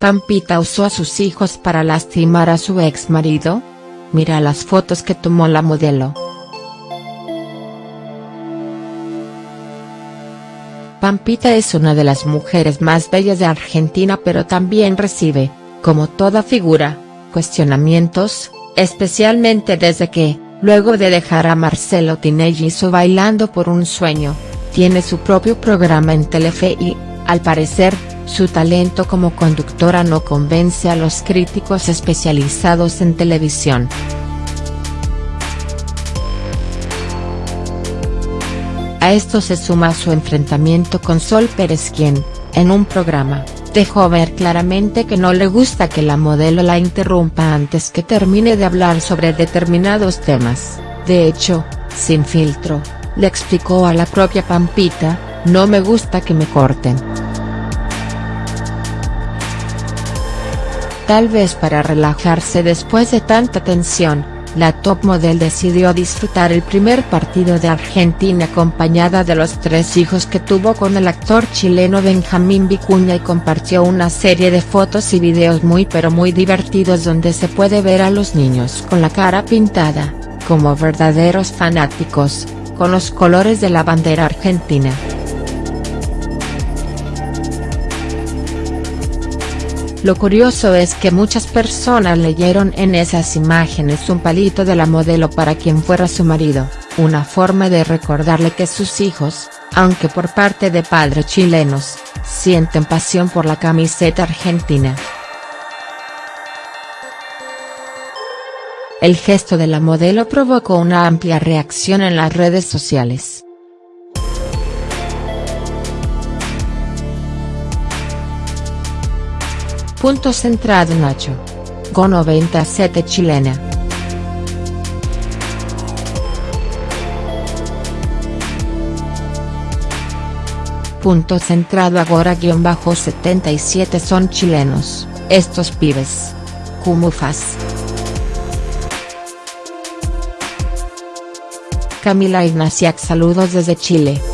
¿Pampita usó a sus hijos para lastimar a su ex marido? Mira las fotos que tomó la modelo. Pampita es una de las mujeres más bellas de Argentina pero también recibe, como toda figura, cuestionamientos, especialmente desde que, luego de dejar a Marcelo Tinelli hizo Bailando por un Sueño, tiene su propio programa en Telefe y, al parecer, su talento como conductora no convence a los críticos especializados en televisión. A esto se suma su enfrentamiento con Sol Pérez quien, en un programa, dejó ver claramente que no le gusta que la modelo la interrumpa antes que termine de hablar sobre determinados temas, de hecho, sin filtro, le explicó a la propia Pampita, no me gusta que me corten. Tal vez para relajarse después de tanta tensión, la top model decidió disfrutar el primer partido de Argentina acompañada de los tres hijos que tuvo con el actor chileno Benjamín Vicuña y compartió una serie de fotos y videos muy pero muy divertidos donde se puede ver a los niños con la cara pintada, como verdaderos fanáticos, con los colores de la bandera argentina. Lo curioso es que muchas personas leyeron en esas imágenes un palito de la modelo para quien fuera su marido, una forma de recordarle que sus hijos, aunque por parte de padres chilenos, sienten pasión por la camiseta argentina. El gesto de la modelo provocó una amplia reacción en las redes sociales. Punto centrado Nacho. Go 97 chilena. Punto centrado agora-77 son chilenos, estos pibes. Cumufas. Camila Ignaciac saludos desde Chile.